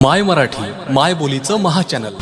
माय मराठी माय बोलीचं महाचॅनल